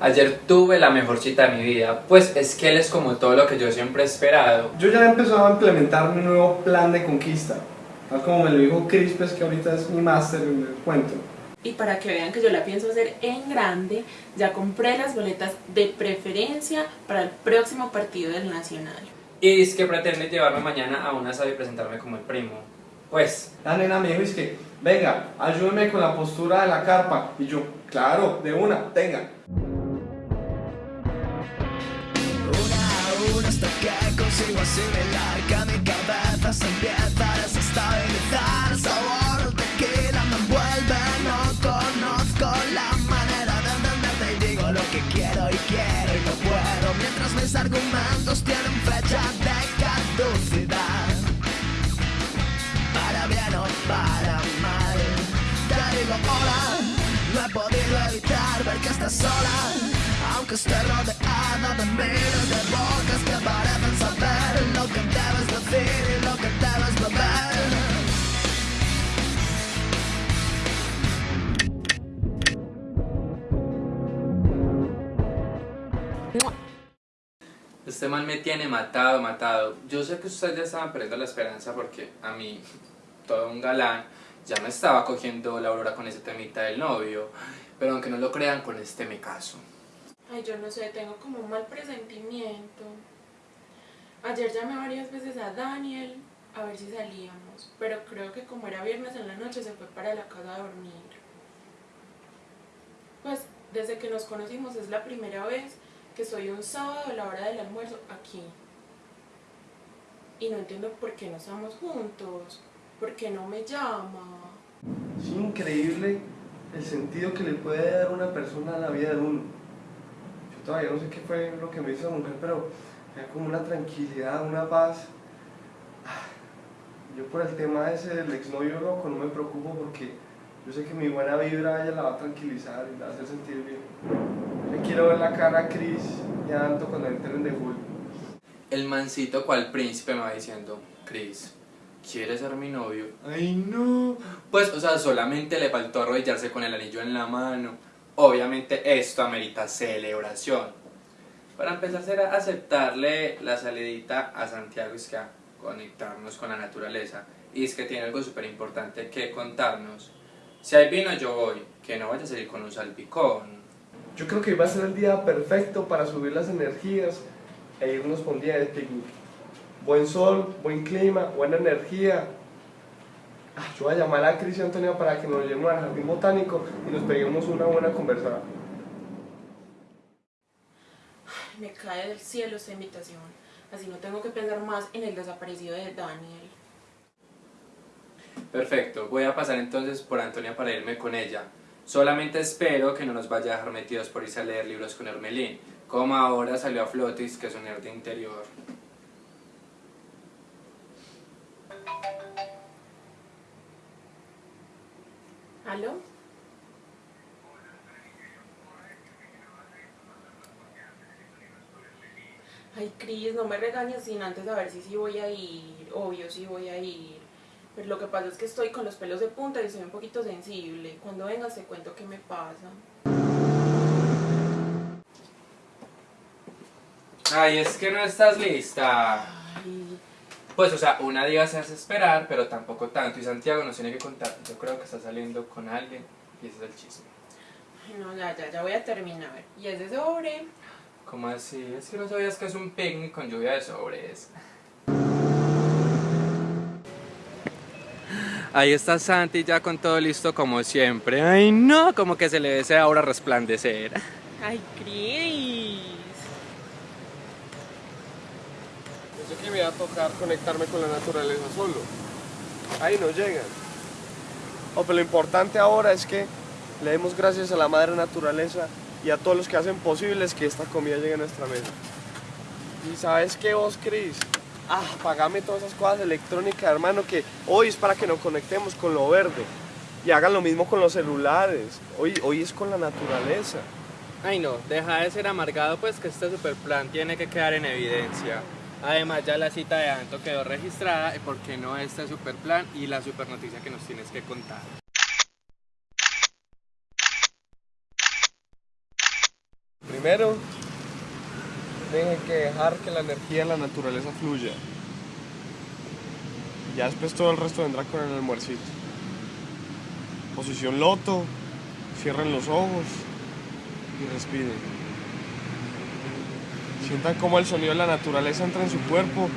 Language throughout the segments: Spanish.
Ayer tuve la mejor cita de mi vida, pues es que él es como todo lo que yo siempre he esperado. Yo ya he empezado a implementar mi nuevo plan de conquista. Tal como me lo dijo Chris, pues que ahorita es mi máster en el cuento. Y para que vean que yo la pienso hacer en grande, ya compré las boletas de preferencia para el próximo partido del Nacional. Y es que pretende llevarme mañana a una sala y presentarme como el primo. Pues, La nena me dijo, es que, venga, ayúdeme con la postura de la carpa. Y yo, claro, de una, tenga. Que consigo asimilar que mi cabeza se empieza a desestabilizar El sabor tequila me envuelve, no conozco la manera de entenderte Y digo lo que quiero y quiero y no puedo. Mientras mis argumentos tienen fecha de caducidad. Para bien o para mal Te digo hola, no he podido evitar ver que estás sola. Aunque esté rodeada de miles de bocas que parecen saber este man me tiene matado, matado. Yo sé que ustedes ya estaban perdiendo la esperanza porque a mí, todo un galán, ya me estaba cogiendo la aurora con ese temita del novio. Pero aunque no lo crean, con este me caso. Ay, yo no sé, tengo como un mal presentimiento. Ayer llamé varias veces a Daniel a ver si salíamos, pero creo que como era viernes en la noche se fue para la casa a dormir. Pues desde que nos conocimos es la primera vez que soy un sábado a la hora del almuerzo aquí. Y no entiendo por qué no estamos juntos, por qué no me llama. Es increíble el sentido que le puede dar una persona a la vida de uno. Yo todavía no sé qué fue lo que me hizo la mujer, pero era como una tranquilidad, una paz. Ah, Yo por el tema ese del exnovio loco no me preocupo porque yo sé que mi buena vibra ella la va a tranquilizar y la va a hacer sentir bien. Le quiero ver la cara a Chris y a Anto cuando entren de full. El mancito cual príncipe me va diciendo, Chris, ¿quieres ser mi novio? Ay no. Pues, o sea, solamente le faltó arrodillarse con el anillo en la mano. Obviamente esto amerita celebración. Para empezar será aceptarle la salidita a Santiago es que a conectarnos con la naturaleza. Y es que tiene algo súper importante que contarnos. Si hay vino yo voy, que no vaya a salir con un salpicón. Yo creo que va a ser el día perfecto para subir las energías e irnos por un día de picnic. Buen sol, buen clima, buena energía. Ah, yo voy a llamar a Cris y Antonio para que nos llevemos al jardín botánico y nos peguemos una buena conversada. Ay, Me cae del cielo esta invitación. Así no tengo que pensar más en el desaparecido de Daniel. Perfecto, voy a pasar entonces por Antonia para irme con ella. Solamente espero que no nos vaya a dejar metidos por irse a leer libros con Hermelín, como ahora salió a Flotis, que es un nerd interior. ¿Aló? Ay, Cris, no me regañes sin antes saber si sí voy a ir. Obvio, sí voy a ir. Pero lo que pasa es que estoy con los pelos de punta y soy un poquito sensible. Cuando vengas te cuento qué me pasa. Ay, es que no estás lista. Ay, Pues, o sea, una diva se hace esperar, pero tampoco tanto. Y Santiago nos tiene que contar. Yo creo que está saliendo con alguien y ese es el chisme. ay, no, ya, ya, ya voy a terminar. Y es de sobre. ¿Cómo así? Es que no sabías que es un picnic con lluvia de sobres. Ahí está Santi ya con todo listo como siempre. Ay no, como que se le desea ahora resplandecer. Ay, Cris. Pensé que me iba a tocar conectarme con la naturaleza solo. Ahí no llegan. Oh, pero lo importante ahora es que le demos gracias a la madre naturaleza y a todos los que hacen posibles que esta comida llegue a nuestra mesa. ¿Y sabes qué vos, Cris? Ah, pagame todas esas cosas electrónicas, hermano, que hoy es para que nos conectemos con lo verde. Y hagan lo mismo con los celulares. Hoy, hoy es con la naturaleza. Ay no, deja de ser amargado pues que este super plan tiene que quedar en evidencia. Además ya la cita de Anto quedó registrada y por qué no este super plan y la super noticia que nos tienes que contar. Primero, dejen que dejar que la energía de la naturaleza fluya. Ya después todo el resto vendrá con el almuercito. Posición loto, cierren los ojos y respiren. Sientan cómo el sonido de la naturaleza entra en su cuerpo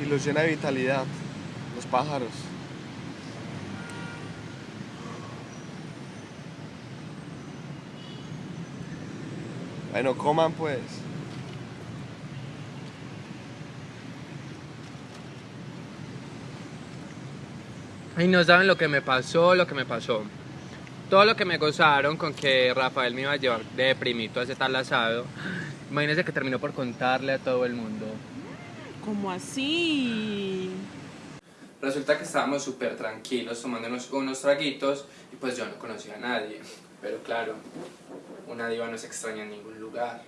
y los llena de vitalidad. Los pájaros. Bueno, coman pues. Ay, no saben lo que me pasó, lo que me pasó. Todo lo que me gozaron con que Rafael me iba a llevar de primito a ese tal asado. Imagínense que terminó por contarle a todo el mundo. ¿Cómo así? Resulta que estábamos súper tranquilos tomándonos unos traguitos y pues yo no conocía a nadie. Pero claro, una diva no se extraña en ningún lugar.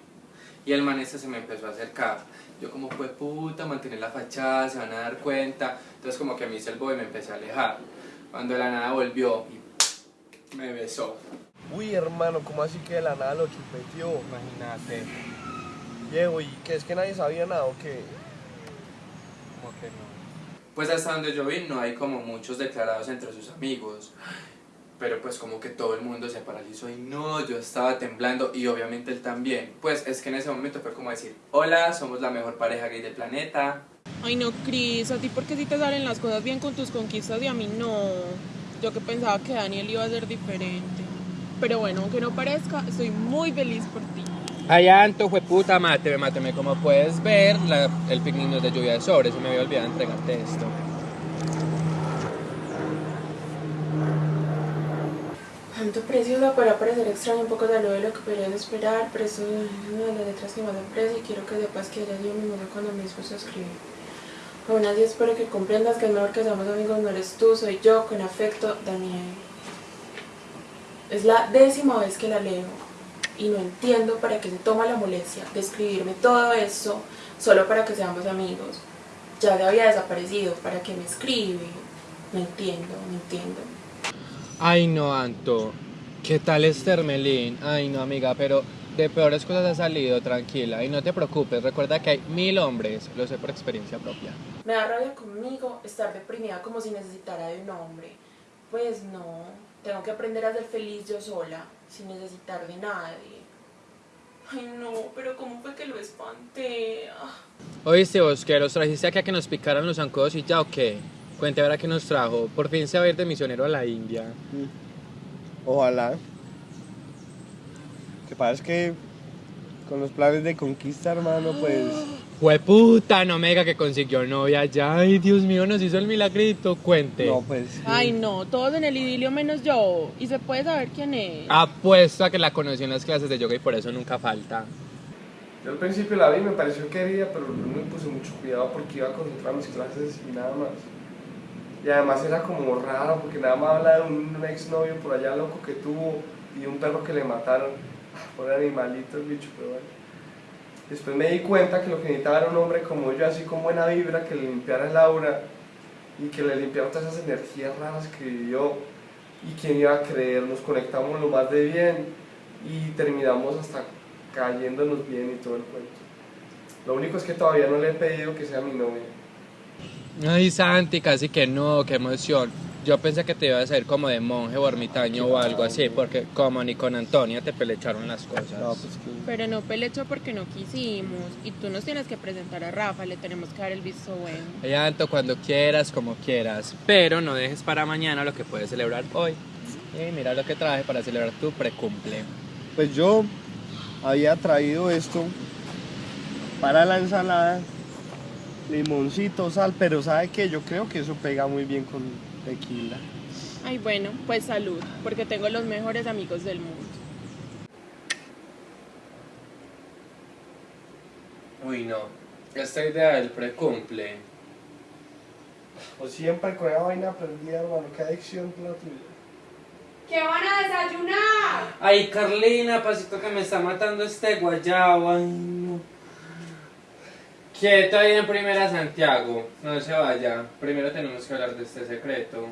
Y el man este se me empezó a acercar. Yo como fue puta, mantener la fachada, se van a dar cuenta. Entonces como que me hice el boy y me empecé a alejar. Cuando de la nada volvió y me besó. Uy, hermano, ¿cómo así que de la nada lo chupeteó? Imagínate. Diego, ¿y qué es que nadie sabía nada o qué? Como que no. Pues hasta donde yo vi no hay como muchos declarados entre sus amigos. Pero pues como que todo el mundo se paralizó y no, yo estaba temblando y obviamente él también. Pues es que en ese momento fue como decir, hola, somos la mejor pareja gay del planeta. Ay, no, Cris, a ti porque si te salen las cosas bien con tus conquistas y a mí no. Yo que pensaba que Daniel iba a ser diferente. Pero bueno, aunque no parezca, estoy muy feliz por ti. Ay, Anto, fue puta, máteme, máteme. Como puedes ver, la- el picnic no es de lluvia de sobres, se me había olvidado entregarte esto. Tanto preciosa para parecer extraño, un poco de lo de lo que podrías esperar, pero eso es una de las letras que más aprecio y quiero que sepas que ella dio mi mundo cuando me dispuso a escribir. Aún así espero que comprendas que es mejor que seamos amigos, no eres tú, soy yo, con afecto, Daniel. Es la décima vez que la leo y no entiendo para qué se toma la molestia de escribirme todo eso solo para que seamos amigos. Ya le había desaparecido, ¿para qué me escribe? No entiendo, no entiendo. Ay, no, Anto. ¿Qué tal es Termelín? Ay, no, amiga, pero de peores cosas ha salido, tranquila. Y no te preocupes, recuerda que hay mil hombres, lo sé por experiencia propia. Me da rabia conmigo estar deprimida como si necesitara de un hombre. Pues no, tengo que aprender a ser feliz yo sola, sin necesitar de nadie. Ay no, pero ¿cómo fue que lo espanté? Ah. Oíste, vos, que los trajiste aquí a que nos picaran los zancudos y ya, ¿o qué? Cuente ahora que nos trajo. Por fin se va a ir de misionero a la India. Ojalá. Que pasa es que con los planes de conquista, hermano, pues... Hueputa, no me diga que consiguió novia ya. Ay, Dios mío, nos hizo el milagrito. Cuente. No, pues... sí. Ay no, todos en el idilio menos yo. ¿Y se puede saber quién es? Apuesto a que la conocí en las clases de yoga y por eso nunca falta. Yo al principio la vi, me pareció querida, pero no me puse mucho cuidado porque iba a concentrar mis clases y nada más. Y además era como raro porque nada más habla de un, exnovio por allá loco que tuvo y un perro que le mataron. Por animalito el bicho, pero bueno. Después me di cuenta que lo que necesitaba era un hombre como yo, así con buena vibra, que le limpiara el aura y que le limpiara todas esas energías raras que vivió. Y quién iba a creer, nos conectamos lo más de bien y terminamos hasta cayéndonos bien y todo el cuento. Lo único es que todavía no le he pedido que sea mi novia. Ay, Santi, casi que no, qué emoción. Yo pensé que te ibas a ir como de monje o ermitaño o algo así, porque como ni con Antonia te pelecharon las cosas. pues Pero no pelecho porque no quisimos. Y tú nos tienes que presentar a Rafa, le tenemos que dar el visto bueno. Ay, Anto, cuando quieras, como quieras. Pero no dejes para mañana lo que puedes celebrar hoy. Y mira lo que traje para celebrar tu precumple. Pues yo había traído esto para la ensalada, limoncito, sal, pero ¿sabe qué? Yo creo que eso pega muy bien con tequila. Ay, bueno, pues salud, porque tengo los mejores amigos del mundo. Uy, no. Esta idea del precumple. O siempre con esa vaina prendida, hermano, qué adicción la tuya. ¿Qué van a desayunar? Ay, Carlina, pasito que me está matando este guayabo. Ay, no. Quieto ahí en primera, Santiago. No se vaya. Primero tenemos que hablar de este secreto.